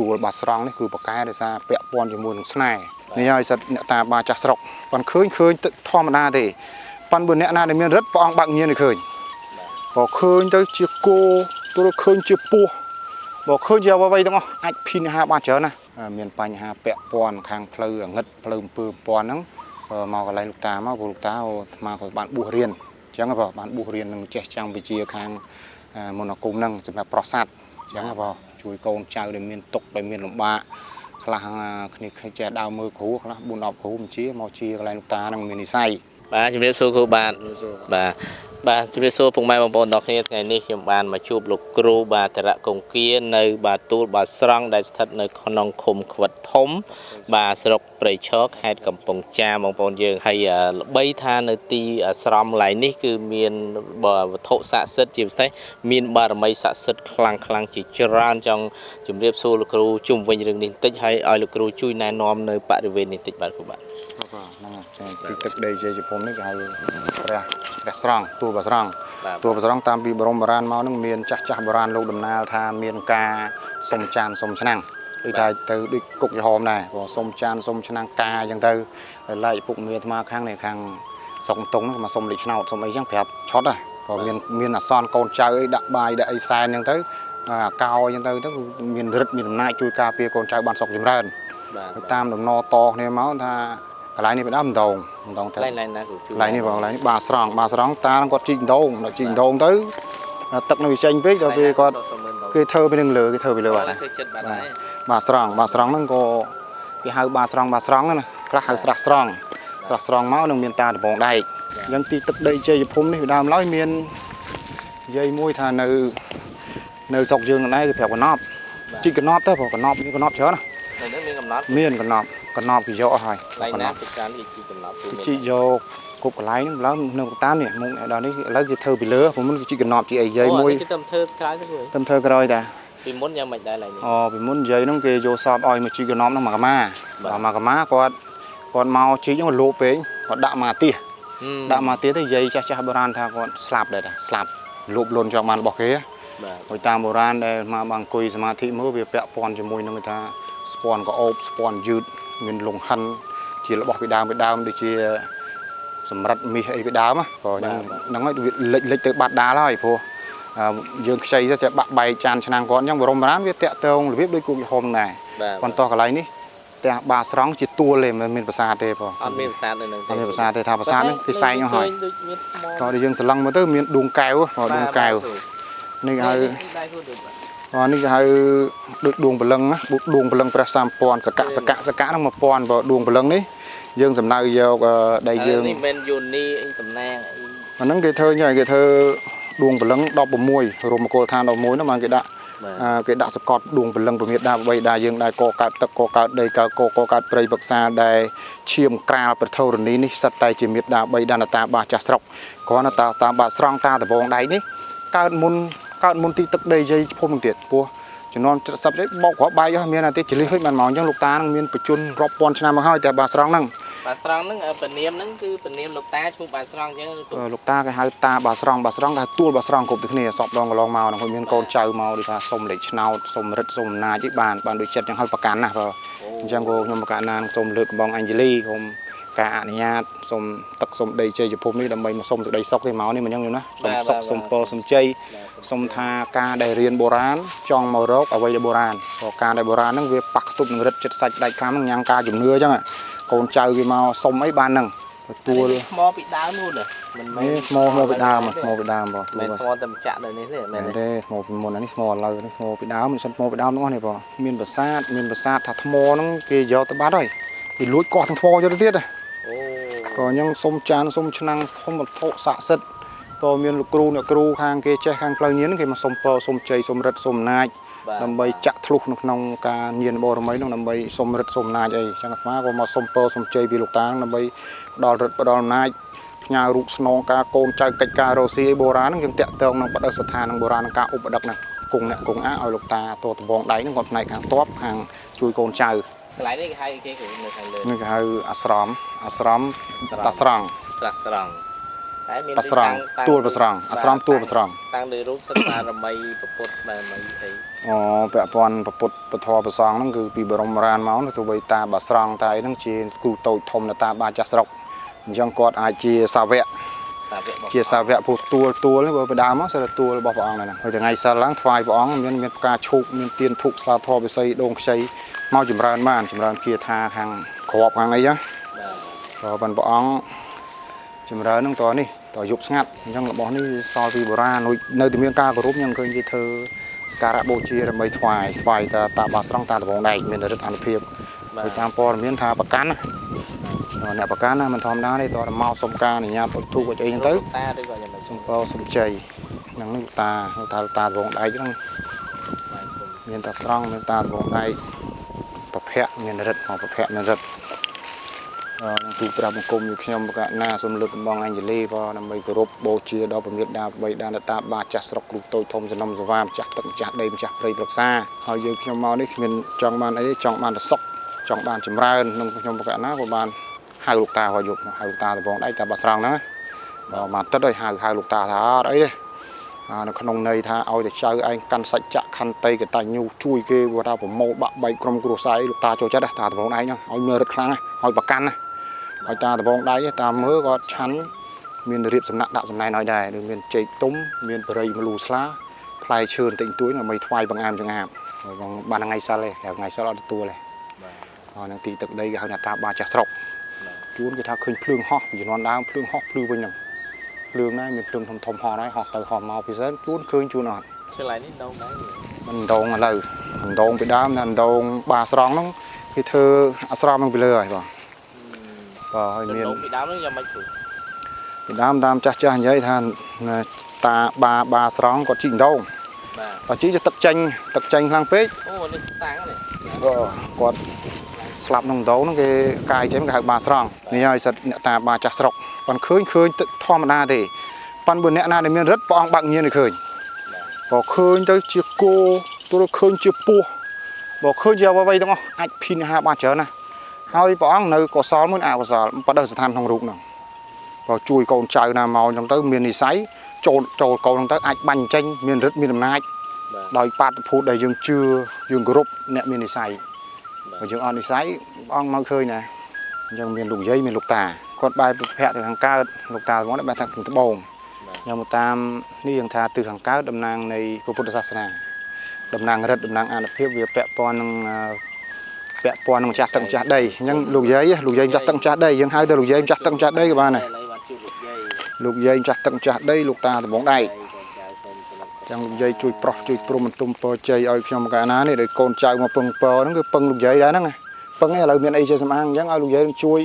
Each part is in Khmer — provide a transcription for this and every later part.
ទួលបាស្រង់នេះគឺបកកែដោយសារពាក់ព័ន្ធជាមួយនឹងស្នេហ៍នេះហើយសិតអ្នកតាបាចាស់ស្រុកប៉ុនឃើញឃើញទឹកធម្មតាទេប៉ុនបើអ្នកណាដែលមានរិទ្ធព្រះអង្គបើកញៀនឲ្យឃើញបើឃើញទៅជាគោទល់ឃើញជាពស់បើឃើញជាអ្វីៗទាំងអស់អាចភិនហាបានច្រើនណាមានបញ្ហាពាក់ព័ន្ធខាងផ្លូវអងឹតផ្លូវអំពើពាន់ហ្នឹងមកកន្លែងលោកតាមកព្រោះលោកតាអូអាត្មាក៏បានបួសរៀនអញ្ចឹងបងបានបួសរៀននឹងចេះចាំងវិជាខាងមនោគមហ្នឹងសម្រាប់ប្រសាទអញ្ចឹងបង ជួយកូនចៅដែលមានទុកដែលមានលំបាកខ្លះគ្នាចេះដើរមើលគ្រូខ្លះ4 10គ្រូបញ្ជាមកជាកន្លែងលោកតាហ្នឹងមាននិស័យបាទជំរាបសួរគ្រូបាទបាទ បាទជំរាបសួរពុកម៉ែបងប្អូនទាំងគ្នាថ្ងៃនេះខ្ញុំបានមកជួបលោកគ្រូបាទតរៈកុងគានៅបាទទូលបាទស្រង់ដែលស្ថិតនៅក្នុងឃុំខ្វិតធំ បាទស្រុកព្រៃឈរខេត្តកំពង់ចាមបងប្អូនយើងហើយល្បីថានៅទីអាស្រមឡៃនេះគឺមានវត្ថុស័ក្តិសិទ្ធិជាពិសេសមានបារមីស័ក្តិសិទ្ធិខ្លាំងខ្លាំងជាច្រើនចង់ជំរាបសួរលោកគ្រូជុំវិញរឿងនេះបន្តិចហើយឲ្យលោកគ្រូជួយណែនាំនៅបរិវេណនេះបន្តិចបាទគ្រូបាទបាទ ហ្នឹងទីទឹកដីជ័យជប៉ុននេះគេហៅព្រះព្រះស្រង់ទួលព្រះស្រង់ទួលព្រះស្រង់តាមពីបរមបុរាណមកហ្នឹងមានចាស់ចាស់បុរាណលោកដំណាលថាមានការសុំចានសុំឆ្នាំងដូចថាទៅដូចគុកយហមដែរព្រោះសុំចានសុំឆ្នាំងកាអញ្ចឹងទៅឡែកពុកមេអាត្មាខាងនេះខាងស្រុកតុងហ្នឹងមកសុំលេខឆ្នោតសុំអីចឹងប្រាប់ឆត់ហ៎ព្រោះមានមានអសនកូនចៅអីដាក់បាយដាក់អីសែនអញ្ចឹងទៅអាកោអញ្ចឹងទៅទៅមានរិទ្ធមានអំណាចជួយការពារកូនចៅបានសុខចម្រើនបាទតាមដំណតគ្នាមកថា កន្លែងនេះបដើមដងដងទៅកន្លែងណាគឺកន្លែងនេះបងកន្លែងនេះបាស្រង់បាស្រង់តាគាត់ជីកដងដល់ជីកដងទៅទឹកនៅវិចេញពេកដល់ពេលគាត់គេធ្វើពីនឹងលើគេធ្វើពីលើបាត់ហើយបាទស្រង់បាទស្រង់ហ្នឹងក៏គេហៅបាទស្រង់បាទស្រង់ណាខ្លះហៅស្រះស្រង់ស្រះស្រង់មកនឹងមានតាដំបងដែកអញ្ចឹងទីទឹកដីជ័យភូមិនេះពីដើមឡើយមាននិយាយមួយថានៅនៅស្រុកយើងហ្នឹងដែរគឺប្រាប់កណប់ជីកកណប់ទៅព្រោះកណប់មានកណប់ច្រើនណាមានកំណត់មានកណប់ កណប់គេយកអស់ហើយកណប់ពីការនេះជីកកណប់ជីកយកគ្រប់កន្លែងហ្នឹងឡើងនៅតាមនេះមុខដល់នេះឥឡូវគេធ្វើពីលើព្រោះមុនគេជីកកណប់ជីអីយាយមួយគេទៅធ្វើក្រោយទៅទៅធ្វើក្រោយតាពីមុនយ៉ាងមិនដែរឡើយនេះអូពីមុននិយាយហ្នឹងគេយកសពឲ្យមកជីកកណប់ហ្នឹងមកកាម៉ាបាទមកកាម៉ាគាត់គាត់មកជីកហ្នឹងលោពេកគាត់ដាក់មកទៀសដាក់មកទៀសទៅនិយាយចាស់ចាស់បុរាណថាគាត់ស្លាប់ដែរតាស្លាប់លោបលុនចង់បានរបស់គេបាទតាមបុរាណដែលមកបានអង្គុយសមាធិមើលវាពាក់ព័ន្ធជាមួយនឹងថាស្ពាន់ក្អូបស្ពាន់យឺត មានលងហិនជារបស់ពីដើមពីដើមដូចជាសម្រិតមាសអីពីដើមក៏ហ្នឹងហ្នឹងហើយលិចលិចទៅបាត់ដាលហើយព្រោះយើងខ្ចីទៅបាក់បែកចានឆ្នាំងគាត់អញ្ចឹងបរមរានវាតាក់ទងរបៀបដូចគូកហុំដែរប៉ុន្តែកន្លែងនេះផ្ទះបាស្រង់ជាទួលទេមិនមានប្រាសាទទេបងអត់មានប្រាសាទនៅនឹងអត់មានប្រាសាទទេថាប្រាសាទហ្នឹងគេសែងអស់ហើយតោះយើងស្រឡឹងមើលទៅមានដួងកែវដួងកែវនេះហៅ អូនេះគេហៅដូចដួងព្រលឹងណាដួងព្រលឹងព្រះ3000សកៈសកៈសកៈហ្នឹង1000បើដួងព្រលឹងនេះយើងសំដៅយកដែលយើងនេះមិនយូនីអីតំណាងអីអាហ្នឹងគេធ្វើញ៉ៃគេធ្វើដួងព្រលឹង16រមគោលឋាន11ហ្នឹងបានគេដាក់គេដាក់សកត់ដួងព្រលឹងពមេដាបបីដាយើងដែរកកើតទឹកកកើតដីកកកកើតព្រៃបឹក្សាដែលឈាមក្រាលប្រធរនីនេះសិតតែជាមេដាបីដានតាបាសចាស់ស្រុកគ្រាន់តែតាមបាស្រង់តាដបងដៃនេះកើតមុន កើតមុនទីទឹកដីយាយភូមិនឹងទៀតពោះជំនាន់សັບនេះបោកគ្រាប់បាយអស់មានតែចលិះហិចបានមកអញ្ចឹងលោកតានឹងមានបច្ចុប្បន្នរាប់ពាន់ឆ្នាំមកហើយតែបាស្រង់ហ្នឹងបាស្រង់ហ្នឹងពនាមហ្នឹងគឺពនាមលោកតាឈ្មោះបាស្រង់អញ្ចឹងលោកតាគេហៅតាបាស្រង់បាស្រង់គេទួលបាស្រង់គ្រប់ទាំងគ្នាសពដងកន្លងមកហ្នឹងមានកូនចៅមកដូចថាសុំលេខឆ្នោតសុំរិទ្ធសុំអំណាចឯបានបានដូចចិត្តអញ្ចឹងហើយប្រកាន់ណាបើអញ្ចឹងក៏ខ្ញុំប្រកាន់ណាសុំលើកកំបងអេងជលីខ្ញុំ ការអនុញ្ញាតសូមទឹកសូមដីជ័យជភពនេះដើម្បីមកសូមសេចក្តីសុខទេមកនេះមិនអញ្ចឹងណាសូមសុខសូមពរសូមជ័យសូមថាការដែលរៀនបុរាណចង់មករកអ្វីដែលបុរាណព្រោះការដែលបុរាណហ្នឹងវាប៉ះខ្ទប់នឹងរិទ្ធចិត្តសាច់ដាច់ខាំហ្នឹងញ៉ាំការជំនឿអញ្ចឹងកូនចៅគេមកសុំអីបានហ្នឹងទទួលថ្មពីដើមនោះមិនមែនថ្មថ្មពីដើមថ្មពីដើមបងមិនថ្មតែម្ចាក់នៅនេះទេមែនទេថ្មពីមុននេះថ្មឥឡូវនេះថ្មពីដើមមិនសិនថ្មពីដើមទាំងអស់នេះបងមានប្រាសាទមានប្រាសាទថាថ្មហ្នឹងគេយកទៅបាត់ហើយគេលួចកោះទាំងថ្មយកទៅទៀតអូ ក៏អញ្ចឹងសុំចានសុំឆ្នាំងធំវត្ថុស័ក្តិសិទ្ធិក៏មានលោកគ្រូអ្នកគ្រូខាងគេចេះខាងផ្លូវញៀនគេមកសុំពរសុំជ័យសុំរិទ្ធសុំអំណាចដើម្បីចាក់ធ្លុះនៅក្នុងការញៀនបរមីនោះដើម្បីសុំរិទ្ធសុំអំណាចអីចឹងអាត្មាក៏មកសុំពរសុំជ័យពីលោកតាដើម្បីផ្ដល់រិទ្ធផ្ដល់អំណាចផ្ញើរូបស្នងការកូនចៅកិច្ចការរស់ស៊ីបុរាណហ្នឹងយើងតាក់ទងនឹងបដិស្ថាននឹងបុរាណការឧបដឹកហ្នឹងគង់អ្នកគង់អាឲ្យលោកតាតតបងដៃហ្នឹងគាត់ផ្នែកខាងតបខាងជួយកូនចៅ កន្លែងនេះគេហៅគេគឺនៅខាងលើនេះគេហៅអាស្រមអាស្រមតាស្រង់ស្រះស្រង់តែមានបស្រង់តាំងទួលបស្រង់អាស្រមទួលបស្រង់តាំងលើរូបសិតបារមីពពុទ្ធបារមីអីអូពាក់ព័ន្ធពុទ្ធពធប្រសងហ្នឹងគឺពីបរមរានមកនោះទោះបីតាបាស្រង់តែហ្នឹងជាគ្រូតូចធំនៅតាមបាចាស់ស្រុកអញ្ចឹងគាត់អាចជាសាវកសាវករបស់ ជាសាវកពុទ្ធទួលទួលនេះបើបដើមមកសិលទួលរបស់ព្រះអង្គហ្នឹងហើយថ្ងៃសិលឡើងថ្វាយព្រះអង្គមានមានផ្កាឈូកមានទៀនធូបស្លាធម៌វិស័យដងខ្ចីមកចម្រើនបានចម្រើនគាថាខាងក្របខាងអីចឹងបាទក៏ប៉ុន្តែព្រះអង្គចម្រើនហ្នឹងតនេះតយប់ស្ងាត់អញ្ចឹងរបស់នេះសល់ពីបុរាណដូចនៅតែមានការគោរពខ្ញុំឃើញគេធ្វើសក្ការៈបូជាដើម្បីថ្វាយថ្វាយតាតាបាស្រង់តាដបងដែកមានរិទ្ធអនុភាពបាទដោយតាមព័ត៌មានថាប្រកាន់ណា អ្នកប្រកាន់ណាមិនធម្មតាទេតើមកសុំការអនុញ្ញាតពុទ្ធទូកអីហ្នឹងទៅតាឬក៏យ៉ាងម៉េចសំពោសំជ័យហ្នឹងនេះតាតាតាដបងដែកហ្នឹងបាទគុំមានតាត្រង់មានតាដបងដែកប្រភៈមានរិទ្ធមកប្រភៈមានរិទ្ធអឺនឹងទូប្រាប់បង្គំ như ខ្ញុំបកណាសូមលើកដំបងអញ្ជលីផងដើម្បីគោរពបូជាដល់ប្រមេដាបីដានតាបាចាស់ស្រុកគ្រូតូចធំសំណុំសវាម្ចាស់ទឹកម្ចាស់ដីម្ចាស់ព្រៃប្រឹក្សាហើយយើងខ្ញុំមកនេះគ្មានចង់បានអីទេចង់បានតែសុខចង់បានចម្រើននឹងខ្ញុំបកណាក៏បាន ហៅលោកតាហៅយកមកហៅលោកតាដបងដែកតាបាស្រង់ហ្នឹងបើមកទឹកឲ្យហៅហៅលោកតាថាអត់អីទេអានៅក្នុងន័យថាឲ្យតែចៅឯងកាន់សច្ចៈខន្តីកតញ្ញូជួយគេគាត់ថាប្រមូលបាក់បែកក្រុមគ្រួសារអីលោកតាចូលចិត្តណាតាដបងដែកហ្នឹងឲ្យមើលរឹតខ្លាំងណាឲ្យប្រកាន់ណាឲ្យតាដបងដែកទេតាមមើលគាត់ឆាន់មានរៀបសំណាក់ដាក់សំណែនឲ្យដែរឬមានចេកទុំមានបរិយមលូស្លាផ្លែឈើបន្តិចបន្តួចដើម្បីថ្វាយបង្អាមចង្អាមហើយបងបានថ្ងៃសិលទេថ្ងៃសិលអត់ទទួលទេបាទហើយនឹងទីទឹកដីគេហៅថាតាបាចាស់ស្រុក ជួនគេថាឃើញភ្លើងហោះពីជំនាន់ដើមភ្លើងហោះភ្លឺវិញហ្នឹងភ្លើងដែរមានភ្លើងធំធំហោះដែរហោះទៅហោះមកពីសិនជួនឃើញជួនអត់ឆ្លៃនេះដងដែរមិនដងឥឡូវមិនដងពីដើមតែដងបាស្រង់ហ្នឹងគេធ្វើអាស្រមហ្នឹងពីលើហើយបងបាទហើយមានមានពីដើមនេះយ៉ាងម៉េចគ្រូពីដើមតាមចាស់ចាស់និយាយថាតាបាបាស្រង់គាត់ជីកដងបាទបើជីកទៅទឹកចេញទឹកចេញខ្លាំងពេកអូនេះតាំងនេះគាត់ ស្លាប់ក្នុងដងហ្នឹងគេកាយចេញគេហៅបាស្រង់នេះហើយសិតអ្នកតាបាចាស់ស្រុកប៉ុន្តែឃើញឃើញទឹកធម្មតាទេប៉ុន្តែបើអ្នកណាដែលមានរិទ្ធព្រះអង្គបាក់ញៀនឲ្យឃើញបើឃើញទៅជាគោទោះឃើញជាពស់បើឃើញជាអ្វីៗទាំងអស់អាចភិនហាបានច្រើនណាស់ហើយព្រះអង្គនៅកុសលមួយអកុសលបដិស្ថានក្នុងរូបហ្នឹងបើជួយកូនចៅណាមកអញ្ចឹងទៅមាននិស័យចូលចូលកូនហ្នឹងទៅអាចបាញ់ចេញមានរិទ្ធមានអំណាចបាទដោយបាតុភូតដែលយើងជឿយើងគោរពអ្នកមាននិស័យ បាទបើយើងអត់និស័យព្រះអង្គមកឃើញណាអញ្ចឹងមានលោកយាយមានលោកតាគាត់បែរប្រភពទៅខាងកើតលោកតារបស់នេះបែរថាខាងត្បូងខ្ញុំមកតាមនេះយើងថាទិសខាងកើតតំណាងនៃព្រះពុទ្ធសាសនាតំណាងរិទ្ធតំណាងអានុភាពវាពាក់ព័ន្ធនឹងអឺពាក់ព័ន្ធនឹងម្ចាស់ទឹកម្ចាស់ដីអញ្ចឹងលោកយាយលោកយាយម្ចាស់ទឹកម្ចាស់ដីយើងហៅទៅលោកយាយម្ចាស់ទឹកម្ចាស់ដីក៏បានដែរឥឡូវបានជួបលោកយាយលោកយាយម្ចាស់ទឹកម្ចាស់ដីលោកតាត្បូងដែក កូនចៅសូមសម្រាប់ ចឹងលោកយាយជួយប្រោះជួយព្រមបន្ទុំពរជ័យឲ្យខ្ញុំកាលណានេះដោយកូនចៅមកពឹងពរហ្នឹងគឺពឹងលោកយាយដែរហ្នឹងណាពឹងឯងឥឡូវមានអីជាសំអាងអញ្ចឹងឲ្យលោកយាយនឹងជួយ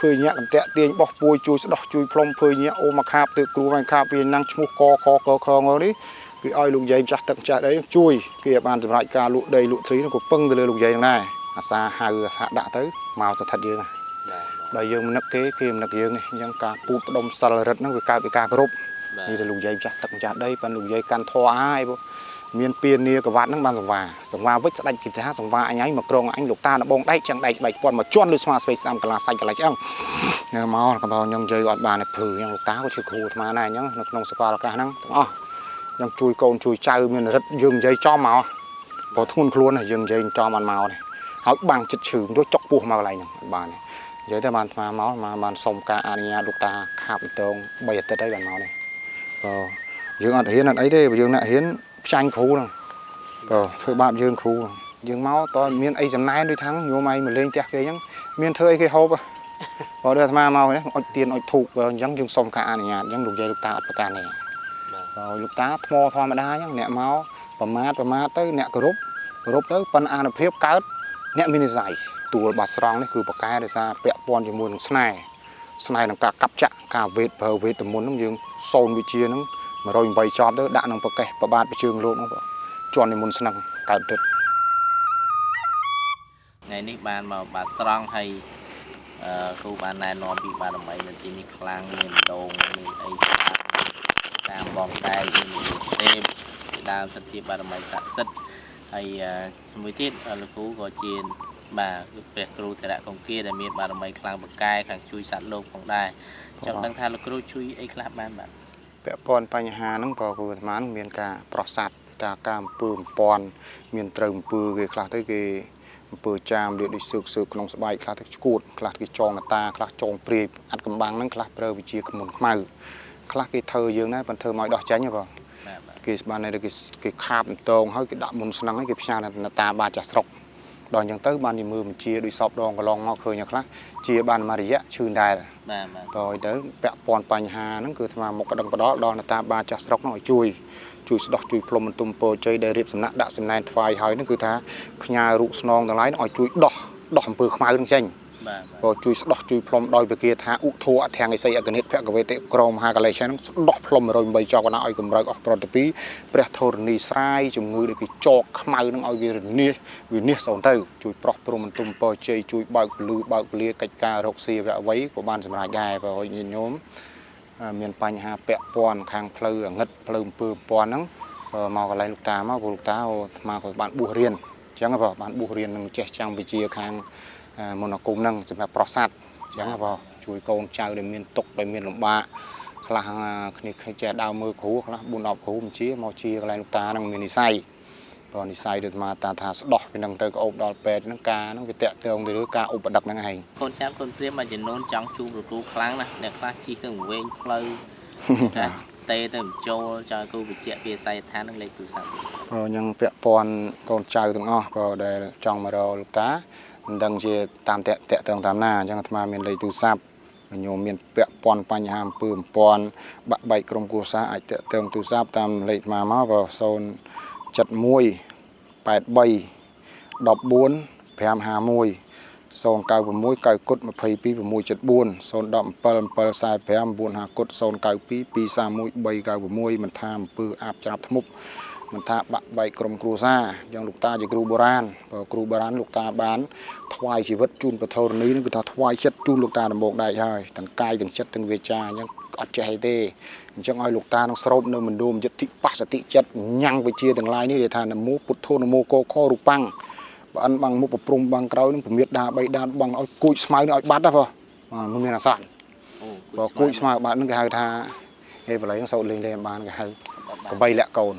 ធ្វើញាក់កន្តាក់ទាញបោះពួយជួយស្ដោះជួយផ្លុំធ្វើញាក់អូមកខាបទៅគ្រូវាយខាបវាណាំងឈ្មោះកកកខងនេះគឺឲ្យលោកយាយម្ចាស់ទឹកម្ចាស់ដីនឹងជួយគេឲ្យបានសម្រេចការលក់ដីលក់ទ្រីហ្នឹងក៏ពឹងទៅលើលោកយាយហ្នឹងដែរអាសាហៅអាសាដាក់ទៅមកស្ថិតយើងណាបាទដល់យើងមិននឹកគេគេមិននឹកយើងនេះអញ្ចឹងការពូតផ្ដុំសិលរិទ្ធហ្នឹងវាកើតពីការគោរពបាទ នេះទៅលោកយាយម្ចាស់ទឹកម្ចាស់ដីប៉ិនលោកយាយកាន់ធွာហើយបងមានពៀននីកវ៉ាត់ហ្នឹងបានសង្វាសង្វាវិចស្ដាច់គិតថាសង្វាអញឯងមកក្រងអញលោកតាដបងដែកចឹងដែកស្បែកពាន់មកជន់លើស្មាស្វេស្ដាំកន្លាសាច់កន្លែងឆ្អឹងនៅមកកំបោខ្ញុំយាយអត់បានភឺអញ្ចឹងលោកតាក៏ជាគ្រូអាត្មាដែរអញ្ចឹងនៅក្នុងសកលឱកាសហ្នឹងទាំងអស់អញ្ចឹងជួយកូនជួយចៅមានរិទ្ធយើងនិយាយចំមកព្រោះធ្ងន់ខ្លួនណាយើងនិយាយចំអត់មកនេះហើយបាំងចិត្តឈឺទៅចុកពោះមកកន្លែងហ្នឹងអត់បានទេនិយាយទៅបានអាត្មាមកមកបានសុំការអនុញ្ញាតលោកតាខាបតង3អាទិត្យហើយបានមកនេះ បើយើងអត់ហ៊ានអត់អីទេបើយើងអ្នកហ៊ានផ្ចាញ់គ្រូហ្នឹងបើធ្វើបាបយើងគ្រូហ្នឹងយើងមកតើមានអីសំណែនដូចថាងញោមឯងមកលេងផ្ទះគេអញ្ចឹងមានធ្វើអីគេហូបហ៎បើដូចអាត្មាមកនេះអុចទៀនអុចធូបបើអញ្ចឹងយើងសុំការអនុញ្ញាតអញ្ចឹងលោកយាយលោកតាអត់ប្រកាន់ទេបាទបើលោកតាថ្មធម្មតាអញ្ចឹងអ្នកមកប្រមាថប្រមាថទៅអ្នកគោរពគោរពទៅប៉ុន្តែអានុភាពកើតអ្នកមាននិស្ស័យទួលបាស្រង់នេះគឺប្រកែដោយសារពាក់ព័ន្ធជាមួយនឹងស្នេហ៍ ស្នេហ៍នឹងការកាប់ចាក់ការវេទប្រើវេទទៅមុនហ្នឹងយើងសូនវិជាហ្នឹង108ចប់ទៅដាក់ក្នុងប្រកេះប្របាទប្រជើងលោកហ្នឹងបងជន់និមន្តស្នឹងកើតទឹកថ្ងៃនេះបានមកបាទស្រង់ហើយអឺគ្រូបានណែនាំពីបារមីនៅទីនេះខ្លាំងមានដងមានអីច្រើនតាមបងតែមានទេពជាដើមសិទ្ធិជាបារមីស័ក្តិសិទ្ធិហើយអឺជាមួយទៀតអឺលោកគ្រូក៏ជា បាទគឺព្រះគ្រូធរៈកុងគាដែលមានបារមីខ្លាំងពូកែខាងជួយសត្វលោកផងដែរចង់ដឹងថាលោកគ្រូជួយអីខ្លះបានបាទពាក់ព័ន្ធបញ្ហាហ្នឹងក៏គូអាត្មានឹងមានការប្រសាទតាការអំពើអំពន់មានត្រូវអំពើគេខ្លះទៅគេអំពើចាមលាដូចសើកសើកក្នុងស្បែកខ្លះទៅឈួតខ្លះគេចងកតាខ្លះចងព្រាយអត់កំបាំងហ្នឹងខ្លះប្រើវិជាខ្មុនខ្មៅខ្លះគេធ្វើយើងដែរប៉ុន្តែធ្វើមកឲ្យដោះចាញ់ហ៎បងបាទបាទគេស្បានតែគេគេខាបអន្តងហើយគេដាក់មុនស្នឹងហើយគេផ្ញើនៅតាបាចាស់ស្រុក ដល់អញ្ចឹងទៅបានជាមើលបញ្ជាដូចសពដងកន្លងមកឃើញខ្លះជាបានមួយរយៈឈឺដែរបាទបាទតើទៅពាក់ព័ន្ធបញ្ហាហ្នឹងគឺអាត្មាមកកដឹងបដលដល់អ្នកតាបាចាស់ស្រុកហ្នឹងឲ្យជួយជួយស្ដោះជួយផ្លុំបន្ទុំពោជ័យដែលរៀបសំណាក់ដាក់សំណែនថ្វាយហើយហ្នឹងគឺថាផ្ញើរូបស្នងទាំងឡាយហ្នឹងឲ្យជួយដោះដោះអំពើខ្មៅហ្នឹងចេញបាទបាទ ក៏ជួយស្ដោះជួយផ្លុំដោយវិគាថាឧធោអធង្គិសីអកនិតភគវេតិក្រមមហាកលេសហ្នឹងស្ដោះផ្លុំ108ចកណាឲ្យកម្រើកអស់ប្រតិពីព្រះធរណីស្រាយជំងឺដែលគេចកខ្មៅហ្នឹងឲ្យវារនាសវានាសសូន្យទៅជួយប្រោះព្រំបន្ទុំពោជ័យជួយបើកពលឺបើកពលាកិច្ចការរកស៊ីវៈអ្វីក៏បានសម្រេចដែរបើឲ្យញាតិញោមអឺមានបញ្ហាពាក់ព័ន្ធខាងផ្លូវអងឹតផ្លូវអំពើពន់ហ្នឹងក៏មកកន្លែងលោកតាមកព្រោះលោកតាអូអាត្មាក៏បានបួសរៀនអញ្ចឹងហ៎បងបានបួសរៀននឹងចេះចាំងវិជាខាងអឺ មន្តអាគមហ្នឹងសម្រាប់ប្រសាទអញ្ចឹងហ៎បងជួយកូនចៅដែលមានទុកដែលមានលំបាកខ្លះអឺគ្នាគ្នាចេះដើរមើលគ្រូខ្លះ4 10គ្រូបញ្ជាមកជាកន្លែងលោកតាហ្នឹងមាននិស័យបើនិស័យដូចអាត្មាតាថាស្ដោះពីហ្នឹងទៅក៏អូបដល់ពេទ្យហ្នឹងការហ្នឹងវាតាក់ទងទៅលើការឧបដិកហ្នឹងឯងកូនចាប់កូនព្រាមមួយចំនួនចង់ជួបលោកគ្រូខ្លាំងណាស់អ្នកខ្លះជិះទៅវែងផ្លូវតែតេទៅបញ្ចូលចង់ឲ្យគ្រូបញ្ជាក់ពីអាស័យដ្ឋាននឹងលេខទូរស័ព្ទក៏ยังពាក់ព័ន្ធកូនចៅទាំងអស់ក៏ដែលចង់មករកលោកតា មិនដឹងជាតាមតាក់តាក់ទងតាមណាអញ្ចឹងអាត្មាមានលេខទូរស័ព្ទញោមមានពាក់ព័ន្ធបញ្ហាអំពើអំព័ន្ធបាក់បែកក្រុមគ្រួសារអាចតាក់ទងទូរស័ព្ទតាមលេខអាត្មាមកក៏071 83 14 551 096 9គុត22 674 017 745 950គុត092 231 396មិនថាអំពើអាបច្រាប់ធ្មប់ មិនថាបាក់បែកក្រុមគ្រួសារយ៉ាងលោកតាជាគ្រូបុរាណបើគ្រូបុរាណលោកតាបានថ្វាយជីវិតជូនពធរនីនឹងគឺថាថ្វាយចិត្តជូនលោកតាដំបងដែរហើយទាំងកាយទាំងចិត្តទាំងវាចាអញ្ចឹងអត់ចេះអីទេអញ្ចឹងឲ្យលោកតានឹងស្រោបនៅមណ្ឌលយតិបស្សតិចិត្តញ៉ាំងវិជាទាំងឡាយនេះដែលថានមោពុទ្ធោនមោកោខរូបាំងបើអិនបាំងមុខប្រព្រំបាំងក្រោយនឹងពមៀតដាបីដានបងឲ្យគួចស្មៅនេះឲ្យបាត់ណាបងបាទមិនមានអាសន្នអូបើគួចស្មៅបាត់នឹងគេហៅថាហេបល័យនឹងសោតលេងលេងបានគេហៅកបីលាក់កូន